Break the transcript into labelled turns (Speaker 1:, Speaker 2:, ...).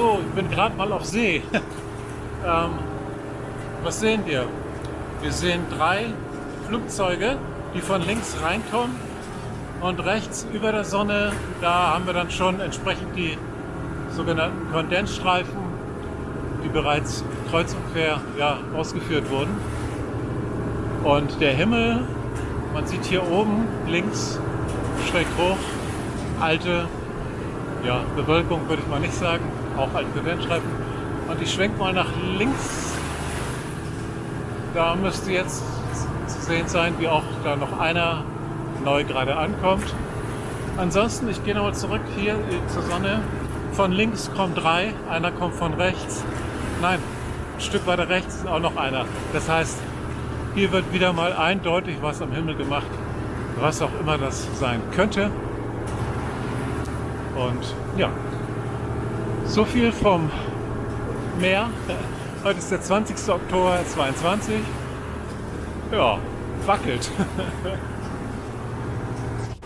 Speaker 1: So, ich bin gerade mal auf See. ähm, was sehen wir? Wir sehen drei Flugzeuge, die von links reinkommen und rechts über der Sonne, da haben wir dann schon entsprechend die sogenannten Kondensstreifen, die bereits kreuz und quer ja, ausgeführt wurden. Und der Himmel, man sieht hier oben links schräg hoch, alte ja, Bewölkung würde ich mal nicht sagen, auch alte Kondensstreifen. Und ich schwenke mal nach links. Da müsste jetzt zu sehen sein, wie auch da noch einer neu gerade ankommt. Ansonsten, ich gehe nochmal zurück hier zur Sonne. Von links kommen drei, einer kommt von rechts. Nein, ein Stück weiter rechts ist auch noch einer. Das heißt, hier wird wieder mal eindeutig was am Himmel gemacht, was auch immer das sein könnte. Und ja, so viel vom Meer. Heute ist der 20. Oktober 22. Ja, wackelt.